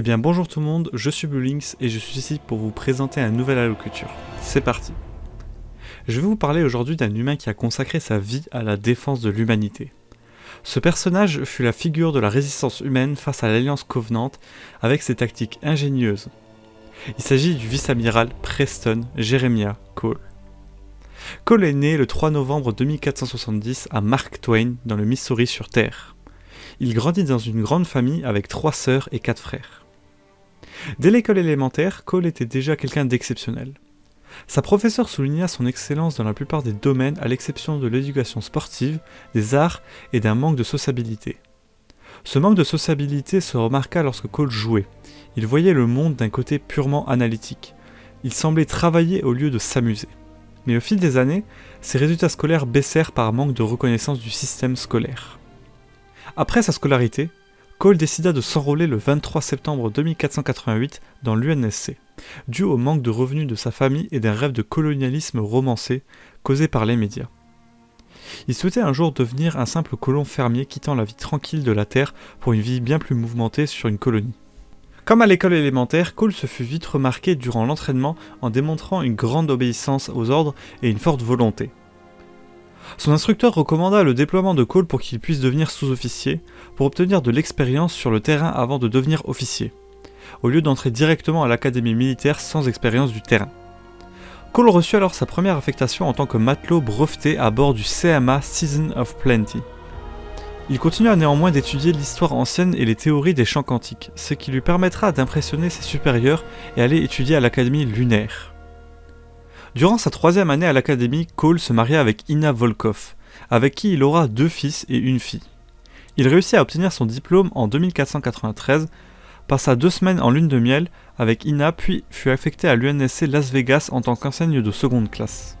Eh bien bonjour tout le monde, je suis Bluelinks et je suis ici pour vous présenter un nouvel allocuture. C'est parti Je vais vous parler aujourd'hui d'un humain qui a consacré sa vie à la défense de l'humanité. Ce personnage fut la figure de la résistance humaine face à l'Alliance Covenant avec ses tactiques ingénieuses. Il s'agit du vice-amiral Preston Jeremiah Cole. Cole est né le 3 novembre 2470 à Mark Twain dans le Missouri sur Terre. Il grandit dans une grande famille avec trois sœurs et quatre frères. Dès l'école élémentaire, Cole était déjà quelqu'un d'exceptionnel. Sa professeure souligna son excellence dans la plupart des domaines à l'exception de l'éducation sportive, des arts et d'un manque de sociabilité. Ce manque de sociabilité se remarqua lorsque Cole jouait. Il voyait le monde d'un côté purement analytique. Il semblait travailler au lieu de s'amuser. Mais au fil des années, ses résultats scolaires baissèrent par manque de reconnaissance du système scolaire. Après sa scolarité, Cole décida de s'enrôler le 23 septembre 2488 dans l'UNSC, dû au manque de revenus de sa famille et d'un rêve de colonialisme romancé causé par les médias. Il souhaitait un jour devenir un simple colon fermier quittant la vie tranquille de la Terre pour une vie bien plus mouvementée sur une colonie. Comme à l'école élémentaire, Cole se fut vite remarqué durant l'entraînement en démontrant une grande obéissance aux ordres et une forte volonté. Son instructeur recommanda le déploiement de Cole pour qu'il puisse devenir sous-officier, pour obtenir de l'expérience sur le terrain avant de devenir officier, au lieu d'entrer directement à l'académie militaire sans expérience du terrain. Cole reçut alors sa première affectation en tant que matelot breveté à bord du CMA Season of Plenty. Il continua néanmoins d'étudier l'histoire ancienne et les théories des champs quantiques, ce qui lui permettra d'impressionner ses supérieurs et aller étudier à l'académie lunaire. Durant sa troisième année à l'académie, Cole se maria avec Ina Volkov, avec qui il aura deux fils et une fille. Il réussit à obtenir son diplôme en 2493, passa deux semaines en lune de miel avec Ina puis fut affecté à l'UNSC Las Vegas en tant qu'enseigne de seconde classe.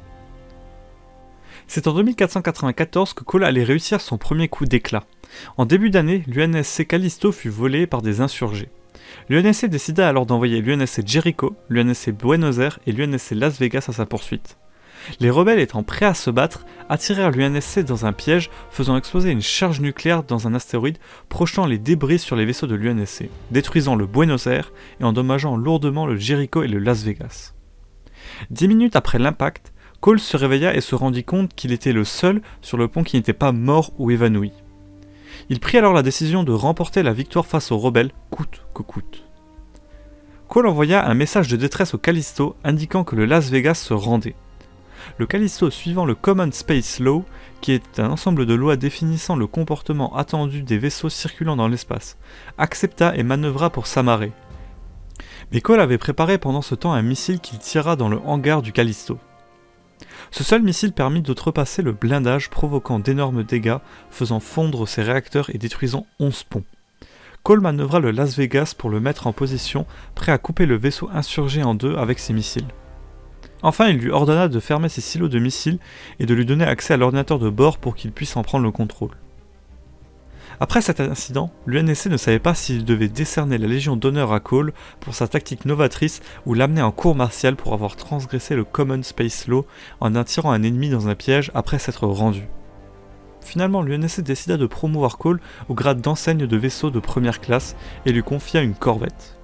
C'est en 2494 que Cole allait réussir son premier coup d'éclat. En début d'année, l'UNSC Callisto fut volé par des insurgés. L'UNSC décida alors d'envoyer l'UNSC Jericho, l'UNSC Buenos Aires et l'UNSC Las Vegas à sa poursuite. Les rebelles étant prêts à se battre, attirèrent l'UNSC dans un piège faisant exploser une charge nucléaire dans un astéroïde projetant les débris sur les vaisseaux de l'UNSC, détruisant le Buenos Aires et endommageant lourdement le Jericho et le Las Vegas. Dix minutes après l'impact, Cole se réveilla et se rendit compte qu'il était le seul sur le pont qui n'était pas mort ou évanoui. Il prit alors la décision de remporter la victoire face aux rebelles, coûte que coûte. Cole envoya un message de détresse au Callisto indiquant que le Las Vegas se rendait. Le Callisto, suivant le Common Space Law, qui est un ensemble de lois définissant le comportement attendu des vaisseaux circulant dans l'espace, accepta et manœuvra pour s'amarrer. Mais Cole avait préparé pendant ce temps un missile qu'il tira dans le hangar du Callisto. Ce seul missile permit d'outrepasser le blindage provoquant d'énormes dégâts, faisant fondre ses réacteurs et détruisant 11 ponts. Cole manœuvra le Las Vegas pour le mettre en position, prêt à couper le vaisseau insurgé en deux avec ses missiles. Enfin, il lui ordonna de fermer ses silos de missiles et de lui donner accès à l'ordinateur de bord pour qu'il puisse en prendre le contrôle. Après cet incident, l'UNSC ne savait pas s'il devait décerner la Légion d'honneur à Cole pour sa tactique novatrice ou l'amener en cour martiale pour avoir transgressé le Common Space Law en attirant un ennemi dans un piège après s'être rendu. Finalement, l'UNSC décida de promouvoir Cole au grade d'enseigne de vaisseau de première classe et lui confia une corvette.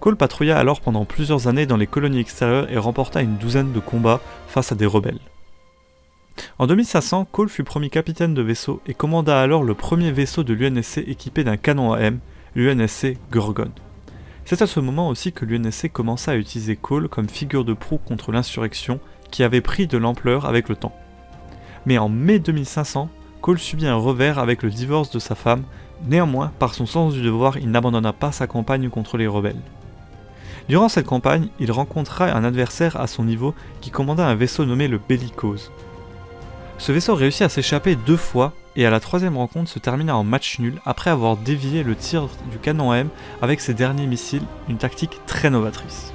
Cole patrouilla alors pendant plusieurs années dans les colonies extérieures et remporta une douzaine de combats face à des rebelles. En 2500, Cole fut promis capitaine de vaisseau et commanda alors le premier vaisseau de l'UNSC équipé d'un canon AM, l'UNSC Gorgon. C'est à ce moment aussi que l'UNSC commença à utiliser Cole comme figure de proue contre l'insurrection qui avait pris de l'ampleur avec le temps. Mais en mai 2500, Cole subit un revers avec le divorce de sa femme, néanmoins, par son sens du devoir, il n'abandonna pas sa campagne contre les rebelles. Durant cette campagne, il rencontra un adversaire à son niveau qui commanda un vaisseau nommé le Bellicose. Ce vaisseau réussit à s'échapper deux fois et à la troisième rencontre se termina en match nul après avoir dévié le tir du canon M avec ses derniers missiles, une tactique très novatrice.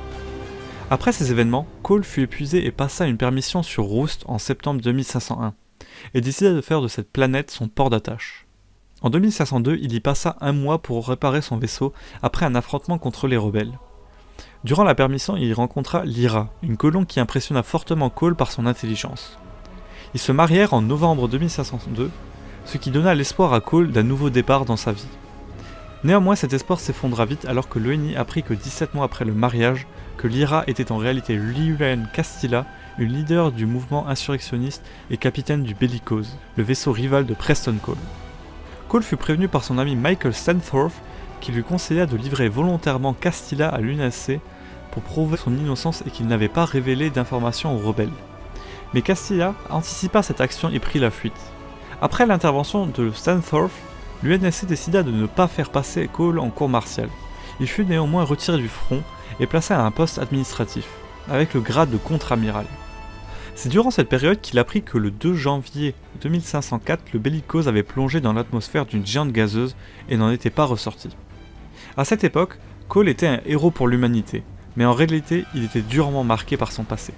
Après ces événements, Cole fut épuisé et passa une permission sur Roost en septembre 2501, et décida de faire de cette planète son port d'attache. En 2502, il y passa un mois pour réparer son vaisseau après un affrontement contre les rebelles. Durant la permission, il y rencontra Lyra, une colombe qui impressionna fortement Cole par son intelligence. Ils se marièrent en novembre 2502, ce qui donna l'espoir à Cole d'un nouveau départ dans sa vie. Néanmoins, cet espoir s'effondra vite alors que l'ONI apprit que 17 mois après le mariage, que Lyra était en réalité Liulen Castilla, une leader du mouvement insurrectionniste et capitaine du Bellicose, le vaisseau rival de Preston Cole. Cole fut prévenu par son ami Michael Stanthorpe qui lui conseilla de livrer volontairement Castilla à l'UNSC pour prouver son innocence et qu'il n'avait pas révélé d'informations aux rebelles. Mais Castilla anticipa cette action et prit la fuite. Après l'intervention de Stanthorpe, l'UNSC décida de ne pas faire passer Cole en cour martiale. Il fut néanmoins retiré du front et placé à un poste administratif, avec le grade de contre-amiral. C'est durant cette période qu'il apprit que le 2 janvier 2504, le bellicose avait plongé dans l'atmosphère d'une géante gazeuse et n'en était pas ressorti. À cette époque, Cole était un héros pour l'humanité, mais en réalité, il était durement marqué par son passé.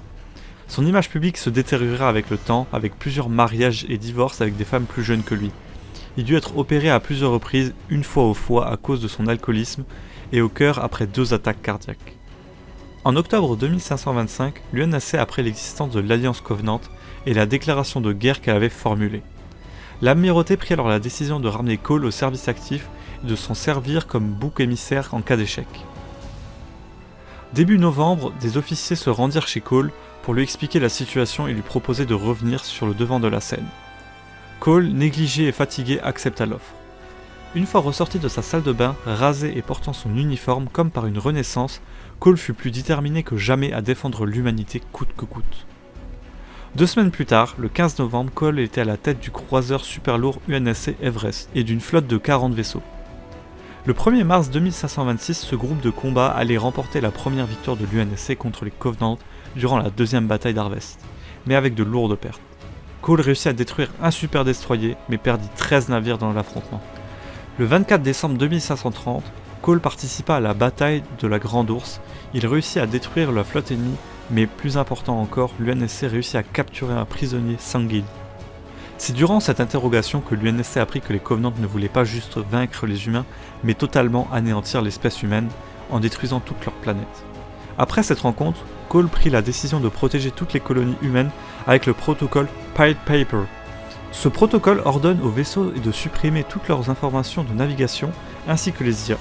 Son image publique se détériora avec le temps, avec plusieurs mariages et divorces avec des femmes plus jeunes que lui, il dut être opéré à plusieurs reprises, une fois au foie à cause de son alcoolisme et au cœur après deux attaques cardiaques. En octobre 2525, l'UNSC apprit l'existence de l'Alliance Covenant et la déclaration de guerre qu'elle avait formulée. L'Amirauté prit alors la décision de ramener Cole au service actif et de s'en servir comme bouc émissaire en cas d'échec. Début novembre, des officiers se rendirent chez Cole pour lui expliquer la situation et lui proposer de revenir sur le devant de la scène. Cole, négligé et fatigué, accepta l'offre. Une fois ressorti de sa salle de bain, rasé et portant son uniforme comme par une renaissance, Cole fut plus déterminé que jamais à défendre l'humanité coûte que coûte. Deux semaines plus tard, le 15 novembre, Cole était à la tête du croiseur super lourd UNSC Everest et d'une flotte de 40 vaisseaux. Le 1er mars 2526, ce groupe de combat allait remporter la première victoire de l'UNSC contre les Covenants durant la deuxième bataille d'Harvest, mais avec de lourdes pertes. Cole réussit à détruire un super destroyer, mais perdit 13 navires dans l'affrontement. Le 24 décembre 2530, Cole participa à la bataille de la Grande Ourse. Il réussit à détruire la flotte ennemie, mais plus important encore, l'UNSC réussit à capturer un prisonnier Sanguil. C'est durant cette interrogation que l'UNSC apprit que les Covenants ne voulaient pas juste vaincre les humains, mais totalement anéantir l'espèce humaine en détruisant toute leur planète. Après cette rencontre, Cole prit la décision de protéger toutes les colonies humaines avec le protocole Pied Paper. Ce protocole ordonne aux vaisseaux de supprimer toutes leurs informations de navigation ainsi que les IA,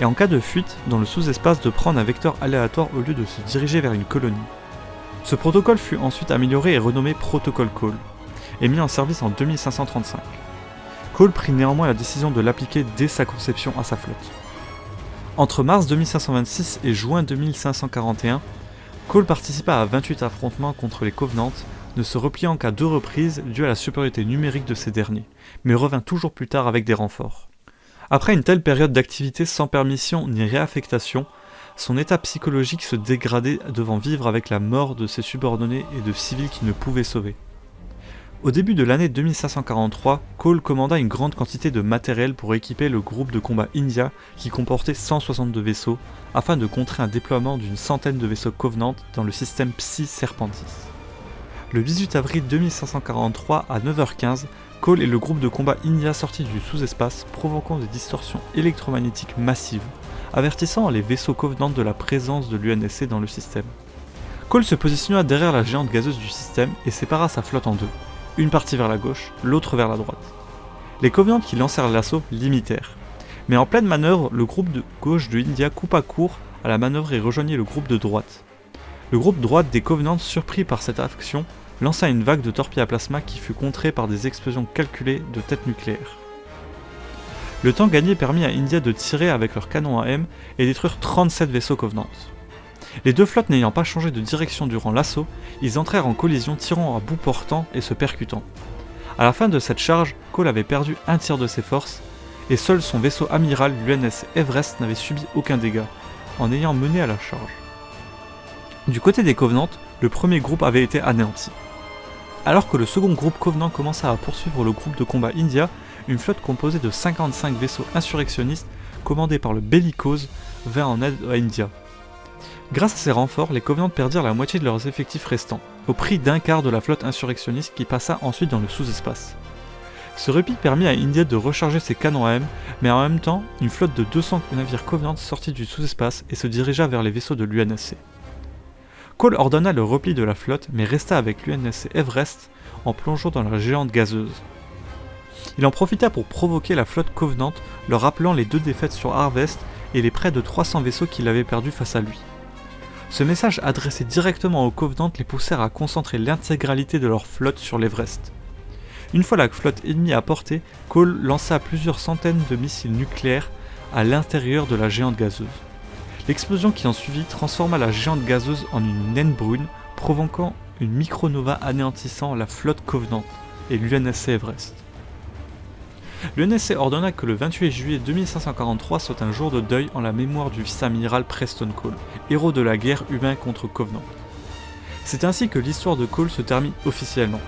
et en cas de fuite dans le sous-espace de prendre un vecteur aléatoire au lieu de se diriger vers une colonie. Ce protocole fut ensuite amélioré et renommé Protocole Cole, et mis en service en 2535. Cole prit néanmoins la décision de l'appliquer dès sa conception à sa flotte. Entre mars 2526 et juin 2541, Cole participa à 28 affrontements contre les Covenants, ne se repliant qu'à deux reprises dû à la supériorité numérique de ces derniers, mais revint toujours plus tard avec des renforts. Après une telle période d'activité sans permission ni réaffectation, son état psychologique se dégradait devant vivre avec la mort de ses subordonnés et de civils qui ne pouvaient sauver. Au début de l'année 2543, Cole commanda une grande quantité de matériel pour équiper le groupe de combat India qui comportait 162 vaisseaux afin de contrer un déploiement d'une centaine de vaisseaux Covenant dans le système Psy Serpentis. Le 18 avril 2543 à 9h15, Cole et le groupe de combat India sortit du sous-espace provoquant des distorsions électromagnétiques massives, avertissant les vaisseaux Covenant de la présence de l'UNSC dans le système. Cole se positionna derrière la géante gazeuse du système et sépara sa flotte en deux une partie vers la gauche, l'autre vers la droite. Les Covenants qui lancèrent l'assaut l'imitèrent. Mais en pleine manœuvre, le groupe de gauche de India coupa court à la manœuvre et rejoignit le groupe de droite. Le groupe droite des Covenants, surpris par cette action, lança une vague de torpilles à plasma qui fut contrée par des explosions calculées de têtes nucléaires. Le temps gagné permit à India de tirer avec leurs canons AM et détruire 37 vaisseaux Covenants. Les deux flottes n'ayant pas changé de direction durant l'assaut, ils entrèrent en collision tirant à bout portant et se percutant. À la fin de cette charge, Cole avait perdu un tiers de ses forces, et seul son vaisseau amiral, l'UNS Everest, n'avait subi aucun dégât, en ayant mené à la charge. Du côté des Covenants, le premier groupe avait été anéanti. Alors que le second groupe Covenant commença à poursuivre le groupe de combat India, une flotte composée de 55 vaisseaux insurrectionnistes commandés par le Bellicose vint en aide à India. Grâce à ces renforts, les Covenants perdirent la moitié de leurs effectifs restants, au prix d'un quart de la flotte insurrectionniste qui passa ensuite dans le sous-espace. Ce repli permit à India de recharger ses canons AM, mais en même temps, une flotte de 200 navires Covenants sortit du sous-espace et se dirigea vers les vaisseaux de l'UNSC. Cole ordonna le repli de la flotte, mais resta avec l'UNSC Everest en plongeant dans la géante gazeuse. Il en profita pour provoquer la flotte Covenant, leur rappelant les deux défaites sur Harvest et les près de 300 vaisseaux qu'il avait perdus face à lui. Ce message adressé directement aux Covenant les poussèrent à concentrer l'intégralité de leur flotte sur l'Everest. Une fois la flotte ennemie à portée, Cole lança plusieurs centaines de missiles nucléaires à l'intérieur de la géante gazeuse. L'explosion qui en suivit transforma la géante gazeuse en une naine brune, provoquant une micronova anéantissant la flotte Covenant et l'UNSC Everest. L'UNSC ordonna que le 28 juillet 2543 soit un jour de deuil en la mémoire du vice-amiral Preston Cole, héros de la guerre humain contre Covenant. C'est ainsi que l'histoire de Cole se termine officiellement.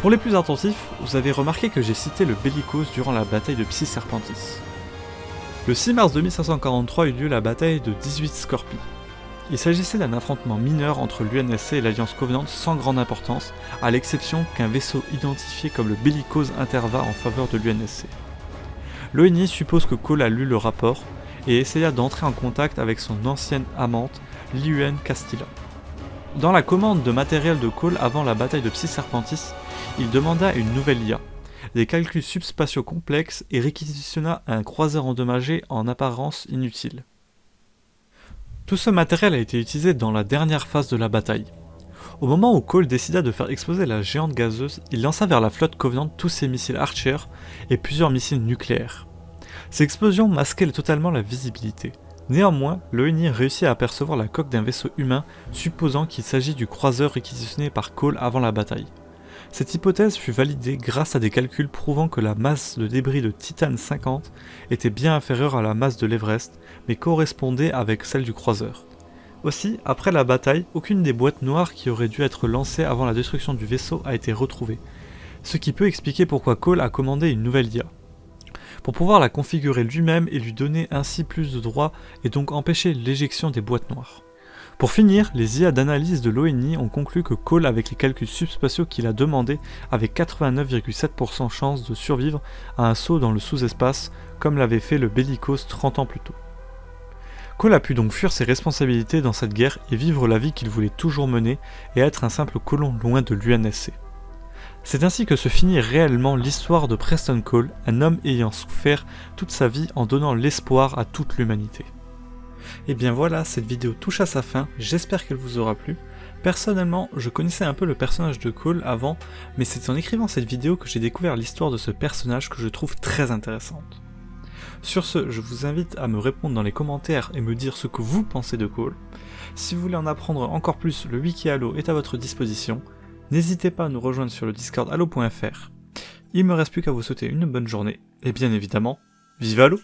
Pour les plus attentifs, vous avez remarqué que j'ai cité le Bellicose durant la bataille de Psy Serpentis. Le 6 mars 2543 eut lieu la bataille de 18 Scorpies. Il s'agissait d'un affrontement mineur entre l'UNSC et l'Alliance Covenant sans grande importance, à l'exception qu'un vaisseau identifié comme le Bellicose intervint en faveur de l'UNSC. L'ONI suppose que Cole a lu le rapport et essaya d'entrer en contact avec son ancienne amante, l'IUN Castilla. Dans la commande de matériel de Cole avant la bataille de Psy Serpentis, il demanda une nouvelle IA, des calculs subspatiaux complexes et réquisitionna un croiseur endommagé en apparence inutile. Tout ce matériel a été utilisé dans la dernière phase de la bataille. Au moment où Cole décida de faire exploser la géante gazeuse, il lança vers la flotte Covenant tous ses missiles Archer et plusieurs missiles nucléaires. Ces explosions masquaient totalement la visibilité. Néanmoins, l'ONI réussit à apercevoir la coque d'un vaisseau humain, supposant qu'il s'agit du croiseur réquisitionné par Cole avant la bataille. Cette hypothèse fut validée grâce à des calculs prouvant que la masse de débris de Titan 50 était bien inférieure à la masse de l'Everest, mais correspondait avec celle du croiseur. Aussi, après la bataille, aucune des boîtes noires qui auraient dû être lancées avant la destruction du vaisseau a été retrouvée, ce qui peut expliquer pourquoi Cole a commandé une nouvelle IA. Pour pouvoir la configurer lui-même et lui donner ainsi plus de droits et donc empêcher l'éjection des boîtes noires. Pour finir, les IA d'analyse de l'ONI ont conclu que Cole, avec les calculs subspatiaux qu'il a demandé, avait 89,7% chance de survivre à un saut dans le sous-espace, comme l'avait fait le Bellicose 30 ans plus tôt. Cole a pu donc fuir ses responsabilités dans cette guerre et vivre la vie qu'il voulait toujours mener et être un simple colon loin de l'UNSC. C'est ainsi que se finit réellement l'histoire de Preston Cole, un homme ayant souffert toute sa vie en donnant l'espoir à toute l'humanité. Et bien voilà, cette vidéo touche à sa fin, j'espère qu'elle vous aura plu. Personnellement, je connaissais un peu le personnage de Cole avant, mais c'est en écrivant cette vidéo que j'ai découvert l'histoire de ce personnage que je trouve très intéressante. Sur ce, je vous invite à me répondre dans les commentaires et me dire ce que vous pensez de Cole. Si vous voulez en apprendre encore plus, le wiki Halo est à votre disposition. N'hésitez pas à nous rejoindre sur le discord halo.fr. Il me reste plus qu'à vous souhaiter une bonne journée, et bien évidemment, vive Halo